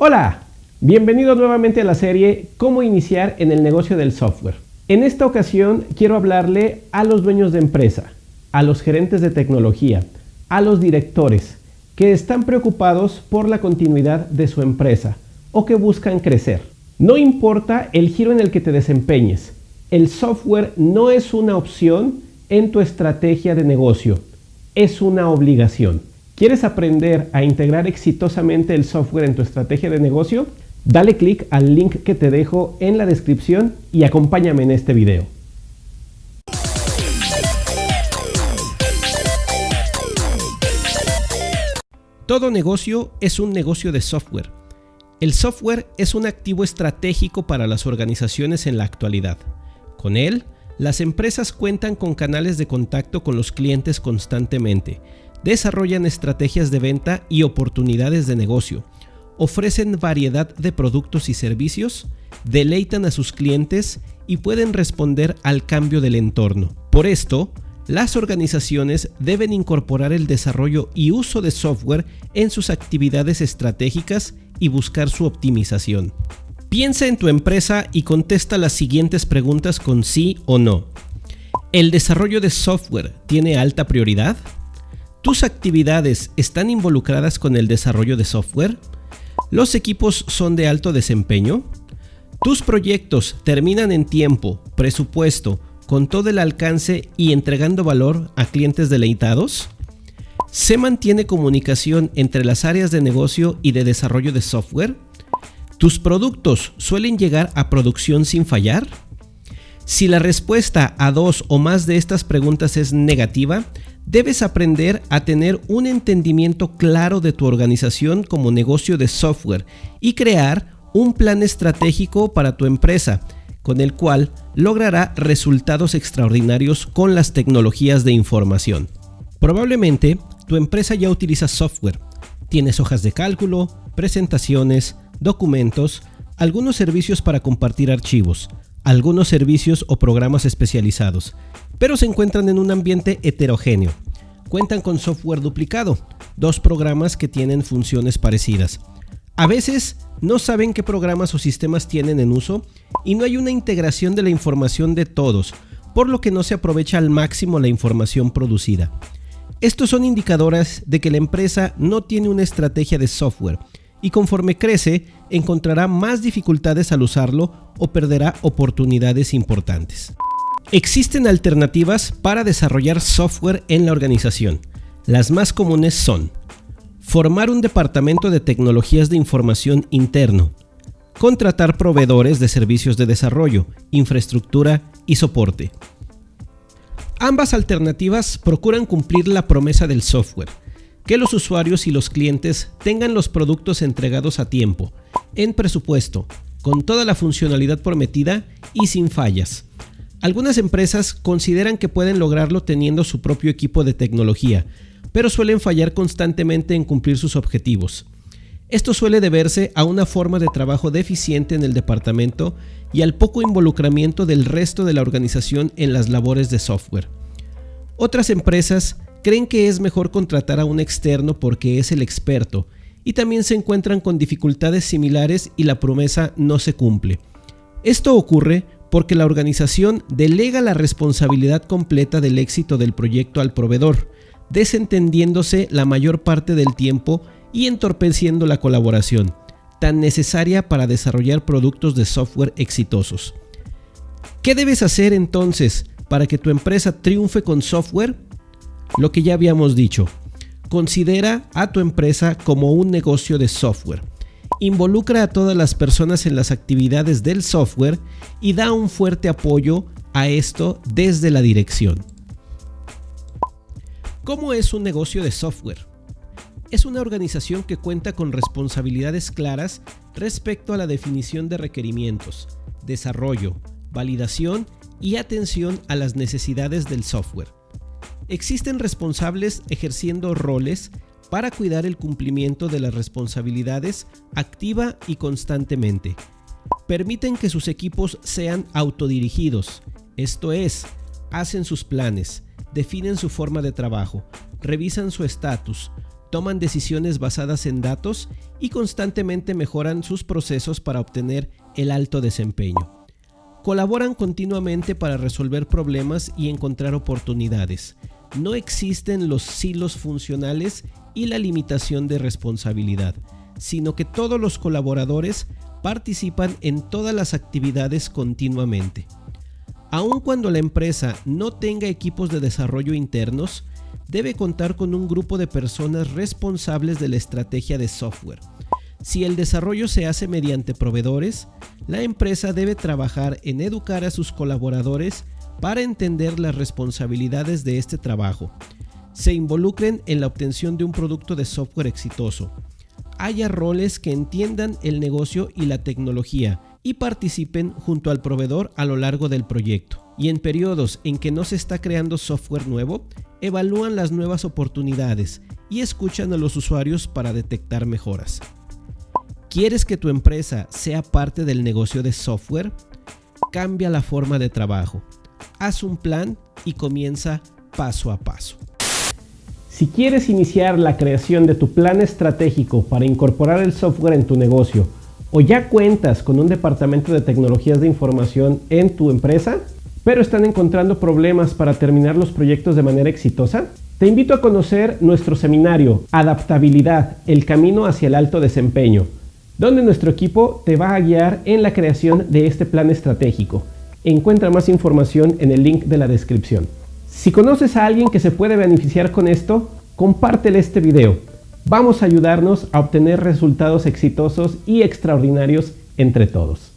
Hola, bienvenido nuevamente a la serie Cómo iniciar en el negocio del software. En esta ocasión quiero hablarle a los dueños de empresa, a los gerentes de tecnología, a los directores que están preocupados por la continuidad de su empresa o que buscan crecer. No importa el giro en el que te desempeñes, el software no es una opción en tu estrategia de negocio, es una obligación. ¿Quieres aprender a integrar exitosamente el software en tu estrategia de negocio? Dale clic al link que te dejo en la descripción y acompáñame en este video. Todo negocio es un negocio de software. El software es un activo estratégico para las organizaciones en la actualidad. Con él, las empresas cuentan con canales de contacto con los clientes constantemente, desarrollan estrategias de venta y oportunidades de negocio, ofrecen variedad de productos y servicios, deleitan a sus clientes y pueden responder al cambio del entorno. Por esto, las organizaciones deben incorporar el desarrollo y uso de software en sus actividades estratégicas y buscar su optimización. Piensa en tu empresa y contesta las siguientes preguntas con sí o no. ¿El desarrollo de software tiene alta prioridad? ¿Tus actividades están involucradas con el desarrollo de software? ¿Los equipos son de alto desempeño? ¿Tus proyectos terminan en tiempo, presupuesto, con todo el alcance y entregando valor a clientes deleitados? ¿Se mantiene comunicación entre las áreas de negocio y de desarrollo de software? ¿Tus productos suelen llegar a producción sin fallar? Si la respuesta a dos o más de estas preguntas es negativa, debes aprender a tener un entendimiento claro de tu organización como negocio de software y crear un plan estratégico para tu empresa, con el cual logrará resultados extraordinarios con las tecnologías de información. Probablemente tu empresa ya utiliza software, tienes hojas de cálculo, presentaciones, documentos, algunos servicios para compartir archivos, algunos servicios o programas especializados, pero se encuentran en un ambiente heterogéneo. Cuentan con software duplicado, dos programas que tienen funciones parecidas. A veces no saben qué programas o sistemas tienen en uso y no hay una integración de la información de todos, por lo que no se aprovecha al máximo la información producida. Estos son indicadores de que la empresa no tiene una estrategia de software y conforme crece encontrará más dificultades al usarlo o perderá oportunidades importantes. Existen alternativas para desarrollar software en la organización. Las más comunes son formar un departamento de tecnologías de información interno, contratar proveedores de servicios de desarrollo, infraestructura y soporte. Ambas alternativas procuran cumplir la promesa del software, que los usuarios y los clientes tengan los productos entregados a tiempo, en presupuesto, con toda la funcionalidad prometida y sin fallas. Algunas empresas consideran que pueden lograrlo teniendo su propio equipo de tecnología, pero suelen fallar constantemente en cumplir sus objetivos. Esto suele deberse a una forma de trabajo deficiente en el departamento y al poco involucramiento del resto de la organización en las labores de software. Otras empresas creen que es mejor contratar a un externo porque es el experto y también se encuentran con dificultades similares y la promesa no se cumple. Esto ocurre porque la organización delega la responsabilidad completa del éxito del proyecto al proveedor, desentendiéndose la mayor parte del tiempo y entorpeciendo la colaboración, tan necesaria para desarrollar productos de software exitosos. ¿Qué debes hacer entonces para que tu empresa triunfe con software? Lo que ya habíamos dicho, considera a tu empresa como un negocio de software involucra a todas las personas en las actividades del software y da un fuerte apoyo a esto desde la dirección. ¿Cómo es un negocio de software? Es una organización que cuenta con responsabilidades claras respecto a la definición de requerimientos, desarrollo, validación y atención a las necesidades del software. Existen responsables ejerciendo roles para cuidar el cumplimiento de las responsabilidades activa y constantemente. Permiten que sus equipos sean autodirigidos, esto es, hacen sus planes, definen su forma de trabajo, revisan su estatus, toman decisiones basadas en datos y constantemente mejoran sus procesos para obtener el alto desempeño. Colaboran continuamente para resolver problemas y encontrar oportunidades. No existen los silos funcionales y la limitación de responsabilidad, sino que todos los colaboradores participan en todas las actividades continuamente. Aun cuando la empresa no tenga equipos de desarrollo internos, debe contar con un grupo de personas responsables de la estrategia de software. Si el desarrollo se hace mediante proveedores, la empresa debe trabajar en educar a sus colaboradores para entender las responsabilidades de este trabajo, se involucren en la obtención de un producto de software exitoso, haya roles que entiendan el negocio y la tecnología y participen junto al proveedor a lo largo del proyecto. Y en periodos en que no se está creando software nuevo, evalúan las nuevas oportunidades y escuchan a los usuarios para detectar mejoras. ¿Quieres que tu empresa sea parte del negocio de software? Cambia la forma de trabajo. Haz un plan y comienza paso a paso. Si quieres iniciar la creación de tu plan estratégico para incorporar el software en tu negocio o ya cuentas con un departamento de tecnologías de información en tu empresa, pero están encontrando problemas para terminar los proyectos de manera exitosa? Te invito a conocer nuestro seminario Adaptabilidad, el camino hacia el alto desempeño, donde nuestro equipo te va a guiar en la creación de este plan estratégico. Encuentra más información en el link de la descripción. Si conoces a alguien que se puede beneficiar con esto, compártele este video. Vamos a ayudarnos a obtener resultados exitosos y extraordinarios entre todos.